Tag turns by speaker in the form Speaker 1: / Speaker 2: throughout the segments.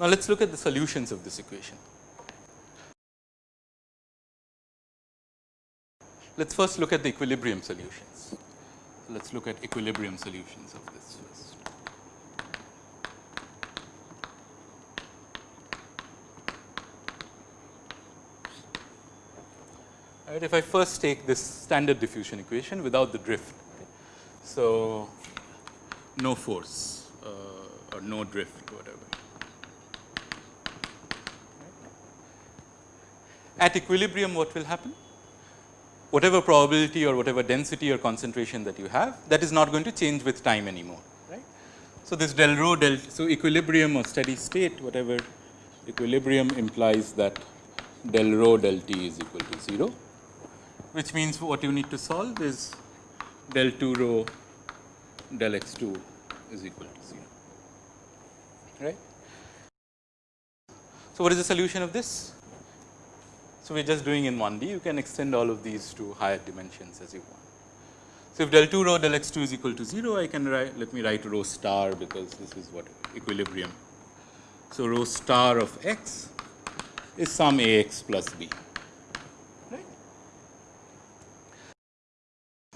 Speaker 1: Now, let us look at the solutions of this equation. Let us first look at the equilibrium solutions. So, let us look at equilibrium solutions of this first. Right, if I first take this standard diffusion equation without the drift. So, no force uh, or no drift whatever. At equilibrium what will happen? Whatever probability or whatever density or concentration that you have that is not going to change with time anymore. right? So, this del rho del so equilibrium or steady state whatever equilibrium implies that del rho del t is equal to 0 which means what you need to solve is del 2 rho del x 2 is equal to 0 right. So, what is the solution of this? So, we are just doing in 1D you can extend all of these to higher dimensions as you want. So, if del 2 rho del x 2 is equal to 0 I can write let me write rho star because this is what equilibrium. So, rho star of x is some a x plus b.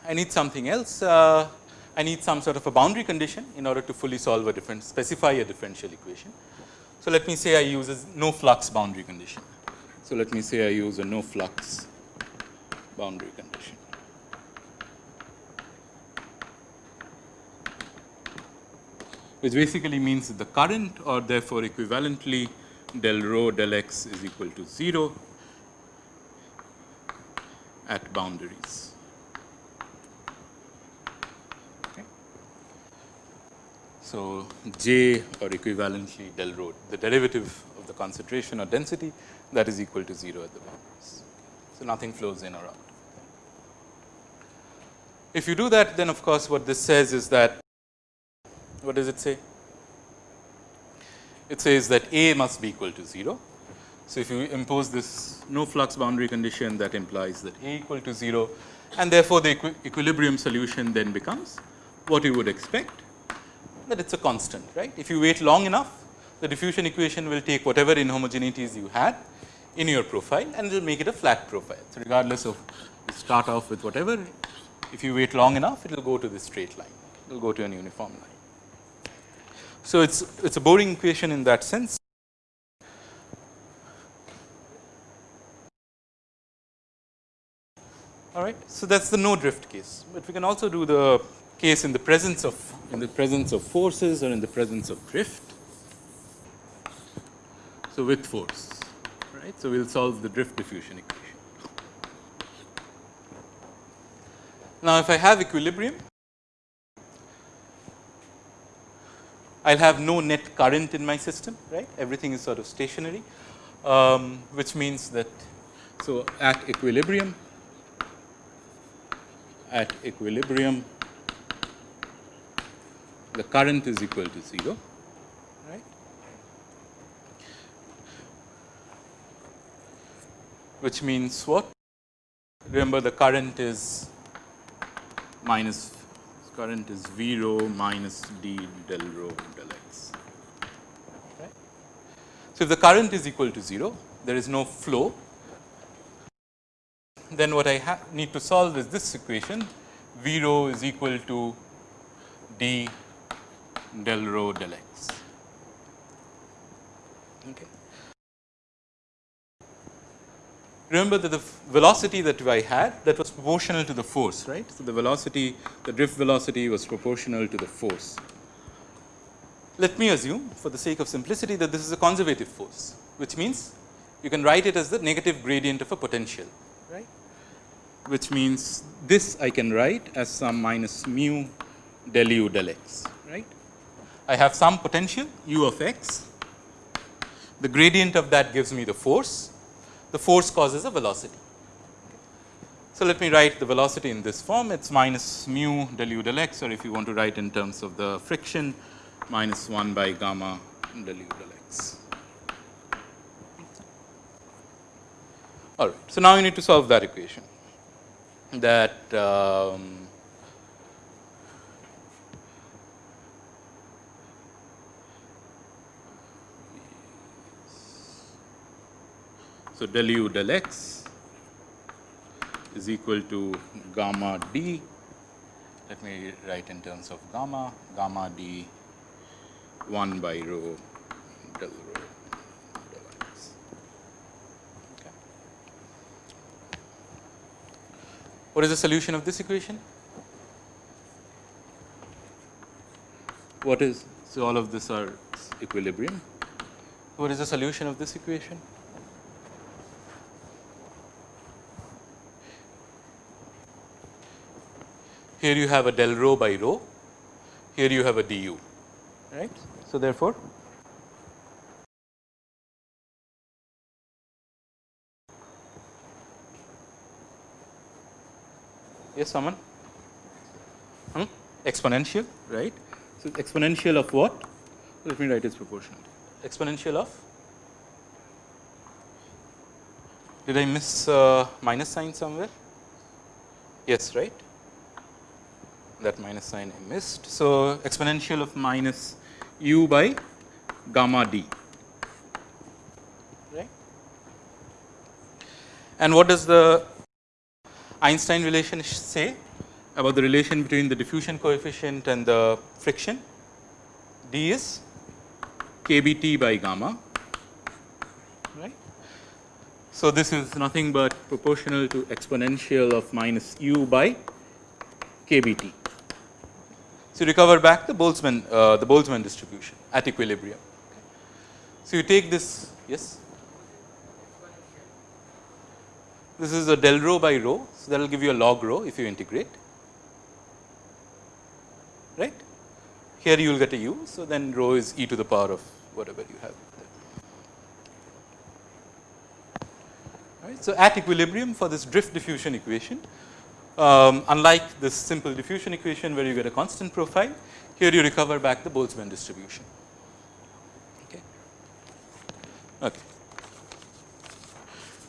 Speaker 1: I need something else. Uh, I need some sort of a boundary condition in order to fully solve a different specify a differential equation. So, let me say I use a no flux boundary condition. So, let me say I use a no flux boundary condition. which basically means the current or therefore equivalently del rho del x is equal to 0 at boundaries. Okay. So, J or equivalently del rho the derivative the concentration or density that is equal to 0 at the boundaries. So, nothing flows in or out. If you do that then of course, what this says is that what does it say? It says that A must be equal to 0. So, if you impose this no flux boundary condition that implies that A equal to 0 and therefore, the equi equilibrium solution then becomes what you would expect that it is a constant right. If you wait long enough the diffusion equation will take whatever inhomogeneities you had in your profile and it will make it a flat profile. So, regardless of start off with whatever if you wait long enough it will go to this straight line it will go to an uniform line. So, it is it is a boring equation in that sense. All right. So, that is the no drift case, but we can also do the case in the presence of in the presence of forces or in the presence of drift. So, with force right. So, we will solve the drift diffusion equation. Now, if I have equilibrium I will have no net current in my system right everything is sort of stationary um, which means that so at equilibrium at equilibrium the current is equal to 0 which means what remember the current is minus current is V rho minus d del rho del x right. So, if the current is equal to 0 there is no flow then what I need to solve is this equation V rho is equal to d del rho del x. Okay. Remember that the velocity that I had that was proportional to the force right. So, the velocity the drift velocity was proportional to the force. Let me assume for the sake of simplicity that this is a conservative force which means you can write it as the negative gradient of a potential right which means this I can write as some minus mu del u del x right. I have some potential u of x, the gradient of that gives me the force, the force causes a velocity. So, let me write the velocity in this form it is minus mu del u del x or if you want to write in terms of the friction minus 1 by gamma del u del x. All right. So, now you need to solve that equation that um, So, del u del x is equal to gamma d. Let me write in terms of gamma, gamma d 1 by rho del rho del x. Okay. What is the solution of this equation? What is, so all of this are equilibrium. What is the solution of this equation? Here you have a del rho by rho, here you have a du, right. So, therefore, yes someone hmm? exponential right. So, exponential of what? Let me write its proportional. Exponential of did I miss uh, minus sign somewhere? Yes, right that minus sign I missed. So, exponential of minus u by gamma d right. And what does the Einstein relation say about the relation between the diffusion coefficient and the friction? d is kBt by gamma right. So, this is nothing but proportional to exponential of minus u by kBt. So, you recover back the Boltzmann uh, the Boltzmann distribution at equilibrium. So, you take this yes this is a del rho by rho. So, that will give you a log rho if you integrate right. Here you will get a u. So, then rho is e to the power of whatever you have right. So, at equilibrium for this drift diffusion equation um, unlike this simple diffusion equation where you get a constant profile, here you recover back the Boltzmann distribution. Okay. Okay.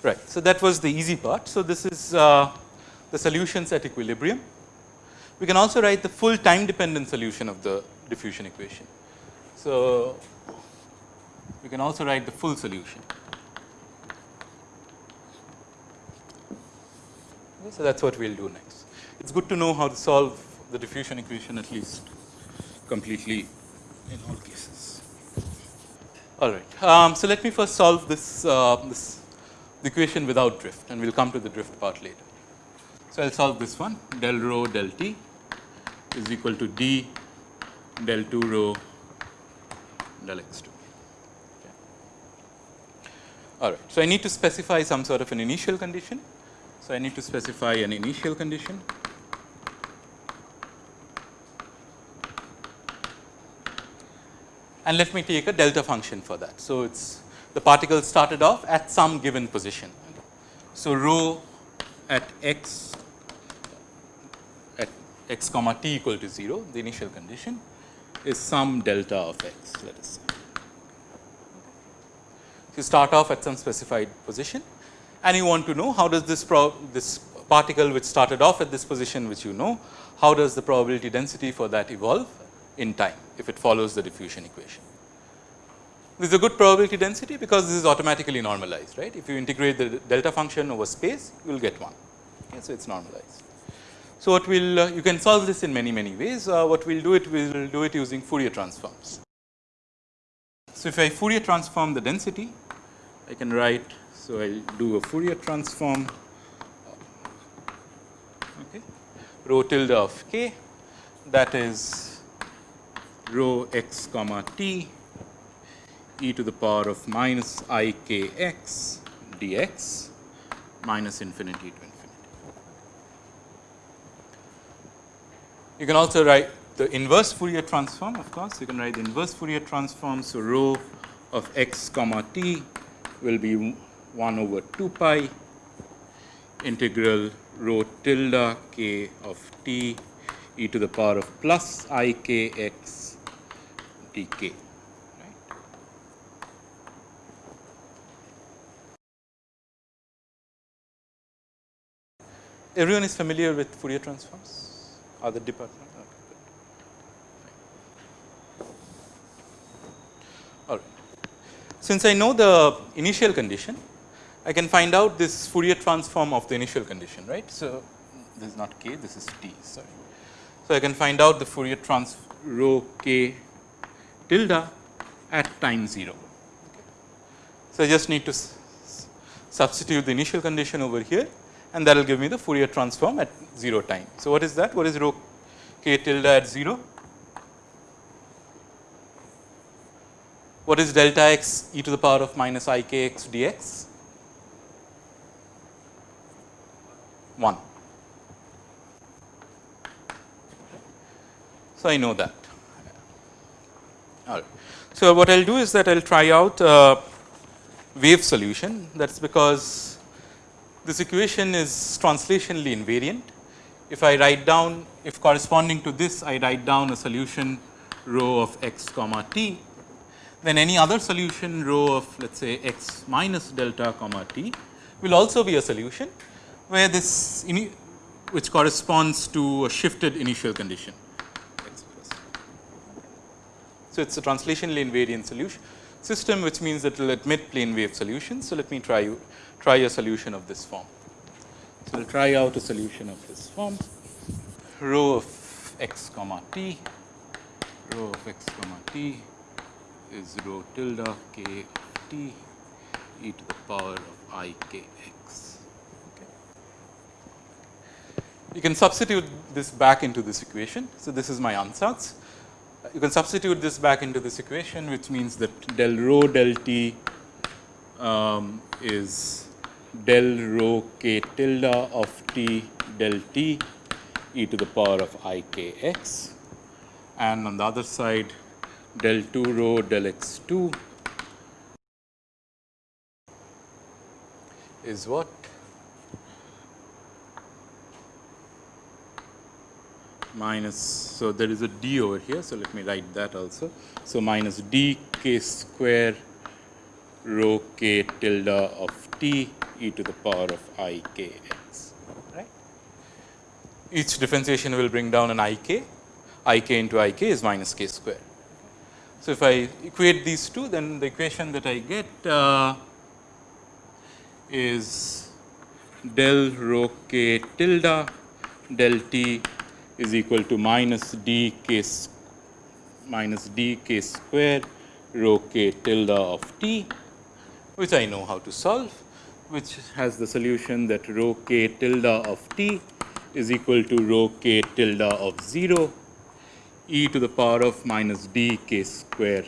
Speaker 1: Right. So, that was the easy part. So, this is uh, the solutions at equilibrium. We can also write the full time dependent solution of the diffusion equation. So, we can also write the full solution. So, that is what we will do next. It is good to know how to solve the diffusion equation at least completely in all cases. All right. Um, so, let me first solve this, uh, this equation without drift and we will come to the drift part later. So, I will solve this one del rho del t is equal to d del 2 rho del x 2. All right. So, I need to specify some sort of an initial condition so, I need to specify an initial condition. And let me take a delta function for that. So, it is the particle started off at some given position. So, rho at x at x comma t equal to 0, the initial condition is some delta of x let us say. You start off at some specified position and you want to know how does this this particle which started off at this position which you know, how does the probability density for that evolve in time if it follows the diffusion equation. This is a good probability density because this is automatically normalized right. If you integrate the delta function over space you will get 1. Okay, so, it is normalized. So, what we will uh, you can solve this in many many ways uh, what we will do it we will do it using Fourier transforms. So, if I Fourier transform the density I can write so, I will do a Fourier transform okay, rho tilde of k that is rho x comma t e to the power of minus i k x dx minus infinity to infinity. You can also write the inverse Fourier transform of course, you can write the inverse Fourier transform. So, rho of x comma t will be 1 over 2 pi integral rho tilde k of t e to the power of plus i k x dk. Everyone is familiar with Fourier transforms? Other department? All right. Since I know the initial condition, I can find out this Fourier transform of the initial condition, right. So, this is not k, this is t, sorry. So, I can find out the Fourier transform rho k tilde at time 0. So, I just need to substitute the initial condition over here and that will give me the Fourier transform at 0 time. So, what is that? What is rho k tilde at 0? What is delta x e to the power of minus i k x dx? 1. So, I know that. All right. So, what I will do is that I will try out a wave solution that is because this equation is translationally invariant. If I write down if corresponding to this I write down a solution rho of x comma t then any other solution rho of let us say x minus delta comma t will also be a solution where this which corresponds to a shifted initial condition. So, it is a translationally invariant solution system which means that it will admit plane wave solutions. So, let me try you try a solution of this form. So, I will try out a solution of this form rho of x comma t rho of x comma t is rho tilde k of t e to the power of i k x. Okay. You can substitute this back into this equation. So, this is my ansatz. You can substitute this back into this equation which means that del rho del t um, is del rho k tilde of t del t e to the power of i k x. And on the other side del 2 rho del x 2 is what minus. So, there is a d over here. So, let me write that also. So, minus d k square rho k tilde of t e to the power of i k x right. Each differentiation will bring down an i k, i k into i k is minus k square. So, if I equate these two then the equation that I get uh, is del rho k tilde del t is equal to minus d k minus d k square rho k tilde of t which I know how to solve which has the solution that rho k tilde of t is equal to rho k tilde of 0 e to the power of minus d k square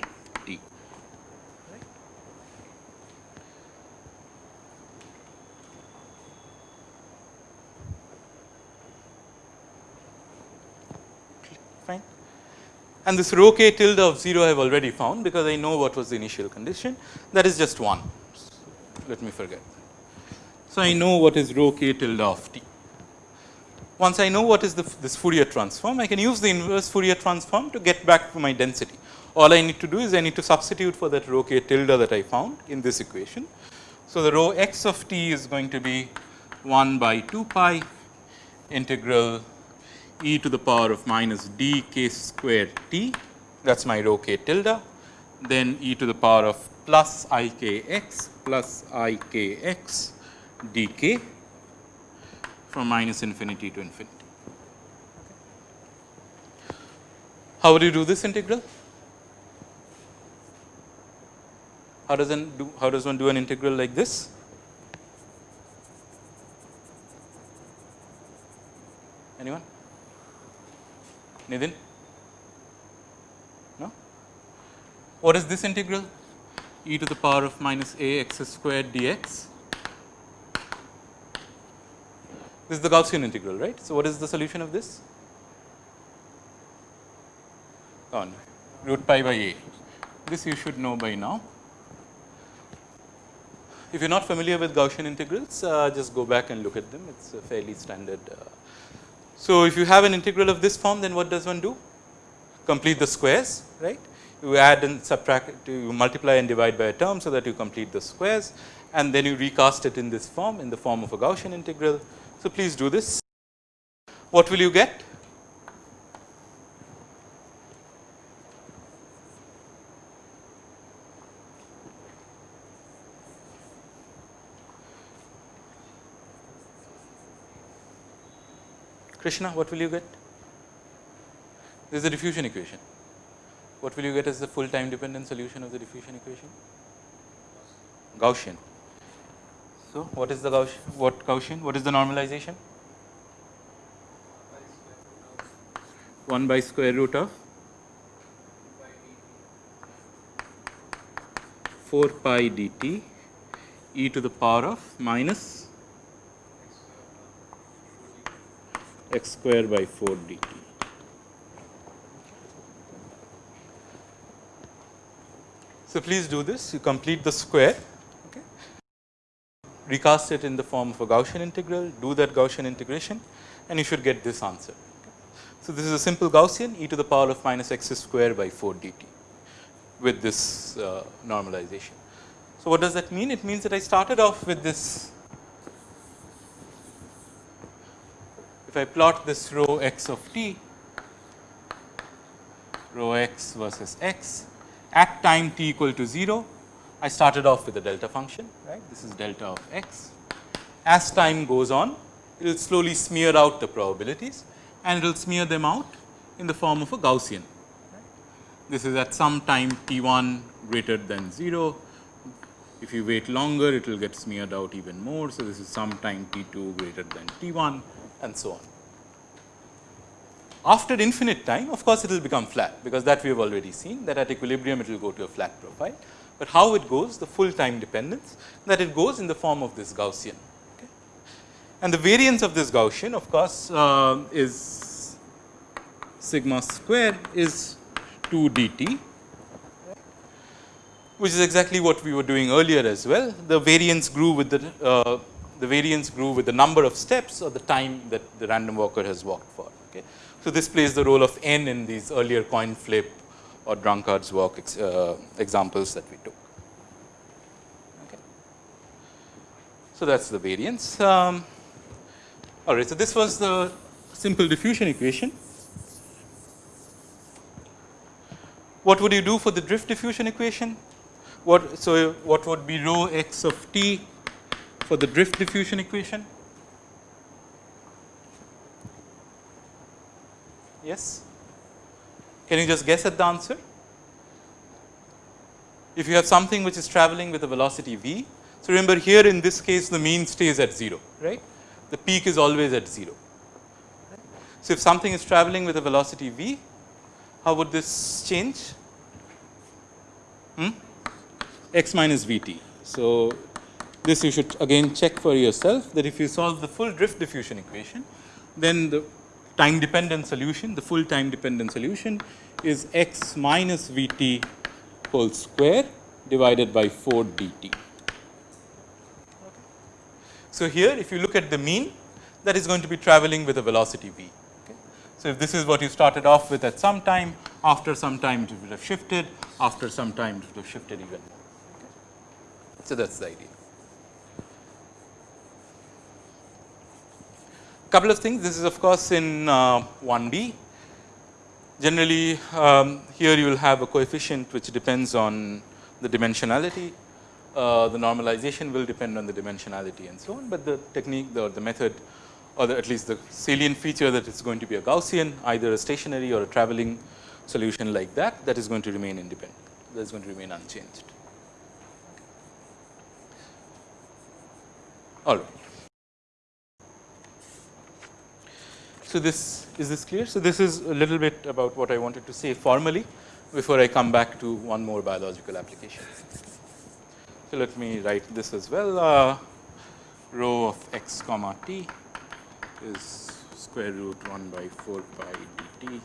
Speaker 1: and this rho k tilde of 0 I have already found because I know what was the initial condition that is just 1 let me forget. So, I know what is rho k tilde of t. Once I know what is the, this Fourier transform I can use the inverse Fourier transform to get back to my density. All I need to do is I need to substitute for that rho k tilde that I found in this equation. So, the rho x of t is going to be 1 by 2 pi integral e to the power of minus d k square t that is my rho k tilde then e to the power of plus i k x plus i k x d k from minus infinity to infinity. How would you do this integral? How does one do how does one do an integral like this? Nidin? No? What is this integral? e to the power of minus a x squared dx. This is the Gaussian integral, right. So, what is the solution of this? On root pi by a. This you should know by now. If you are not familiar with Gaussian integrals, uh, just go back and look at them. It is a fairly standard uh, so, if you have an integral of this form then what does one do? Complete the squares right. You add and subtract you multiply and divide by a term so that you complete the squares and then you recast it in this form in the form of a Gaussian integral. So, please do this. What will you get? Krishna, what will you get? This is the diffusion equation. What will you get as the full time dependent solution of the diffusion equation? Gaussian. So, what is the Gaussian? What Gaussian? What is the normalization? 1 by square root of 4 pi dt e to the power of minus x square by 4 dt. So, please do this you complete the square okay. recast it in the form of a Gaussian integral do that Gaussian integration and you should get this answer. So, this is a simple Gaussian e to the power of minus x square by 4 dt with this uh, normalization. So, what does that mean? It means that I started off with this if I plot this rho x of t rho x versus x at time t equal to 0, I started off with a delta function, right. This is delta of x. As time goes on, it will slowly smear out the probabilities and it will smear them out in the form of a Gaussian. This is at some time t 1 greater than 0. If you wait longer, it will get smeared out even more. So, this is some time t 2 greater than t 1 and so on. After infinite time of course, it will become flat because that we have already seen that at equilibrium it will go to a flat profile, but how it goes the full time dependence that it goes in the form of this Gaussian. And the variance of this Gaussian of course, uh, is sigma square is 2 dt which is exactly what we were doing earlier as well. The variance grew with the uh, the variance grew with the number of steps or the time that the random walker has walked for. Okay. So, this plays the role of n in these earlier coin flip or drunkard's walk ex, uh, examples that we took. Okay. So, that is the variance. Um, all right. So, this was the simple diffusion equation. What would you do for the drift diffusion equation? What, so, what would be rho x of t for the drift diffusion equation? Yes? Can you just guess at the answer? If you have something which is traveling with a velocity v, so remember here in this case the mean stays at 0, right. The peak is always at 0. So, if something is traveling with a velocity v, how would this change? Hmm? x minus v t. So, this you should again check for yourself that if you solve the full drift diffusion equation, then the time dependent solution, the full time dependent solution is x minus v t whole square divided by 4 d t. So, here if you look at the mean that is going to be traveling with a velocity v. So, if this is what you started off with at some time, after some time it would have shifted, after some time it would have shifted even more. Okay. So, that is the idea. Couple of things this is of course in uh, 1D. Generally um, here you will have a coefficient which depends on the dimensionality, uh, the normalization will depend on the dimensionality and so on, but the technique the, the method or the, at least the salient feature that it's going to be a Gaussian either a stationary or a traveling solution like that that is going to remain independent that is going to remain unchanged. All right. So, this is this clear? So, this is a little bit about what I wanted to say formally before I come back to one more biological application. So, let me write this as well uh, rho of x comma t is square root 1 by 4 pi dt